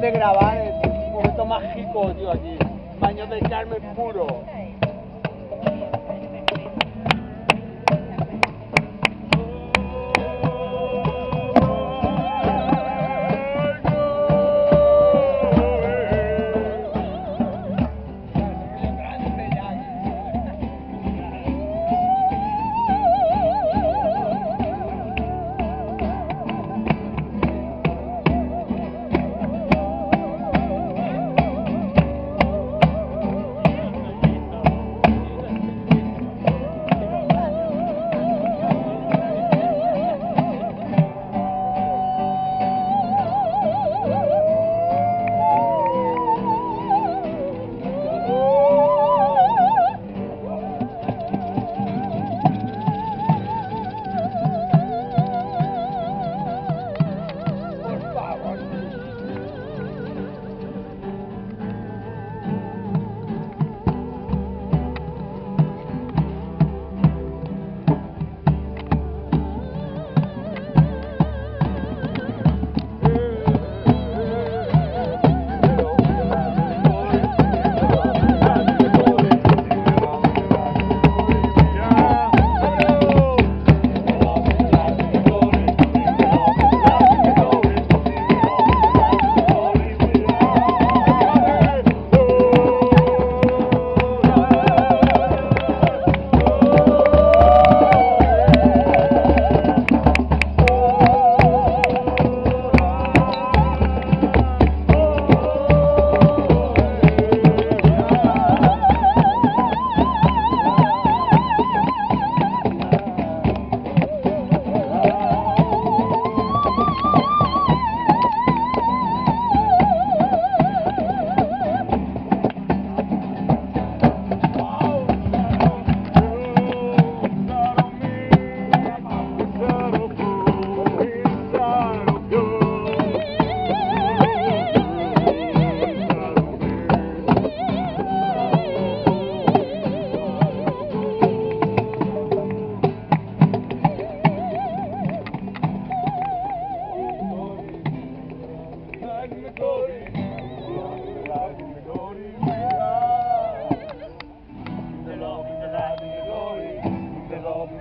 de grabar el momento mágico, tío, aquí. Baño del Carmen puro.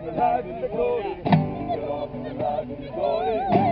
Glory, glory, the glory.